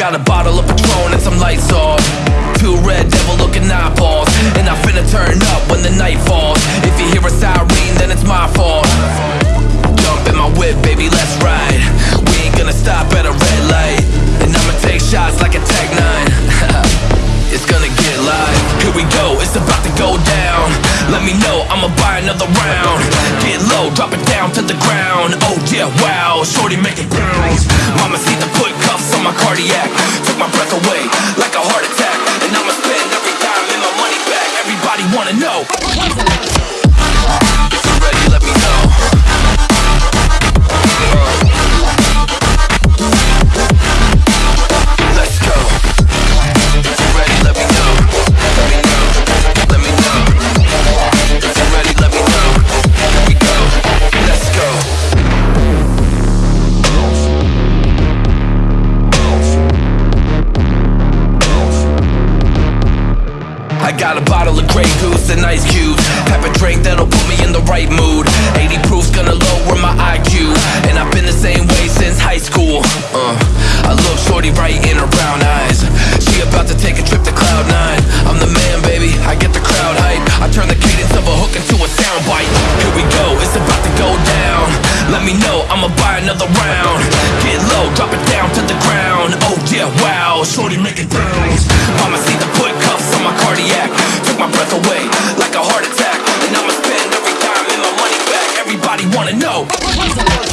got a bottle of Patron and some lights off. Two red devil looking eyeballs. And I finna turn up when the night falls. If you hear a siren, then it's my fault. Jump in my whip, baby, let's ride. We ain't gonna stop at a red light. And I'ma take shots like a Tech 9. it's gonna get live. Here we go, it's about to go down. Let me know, I'ma buy another round. Get low, drop it down to the ground. Oh yeah, wow, shorty making bounce. Mama see the my cardiac. Took my breath away like a heart attack. I got a bottle of Grey Goose and ice cubes. Type of drink that'll put me in the right mood. 80 proof's gonna lower my IQ. And I've been the same way since high school. Uh, I look shorty right in her brown eyes. She about to take a trip to Cloud Nine. I'm the man, baby. I get the crowd hype. I turn the cadence of a hook into a soundbite. Here we go, it's about to go down. Let me know, I'ma buy another round. Get low, drop it down to the ground. Oh yeah, wow, shorty make it bounce. Wanna know.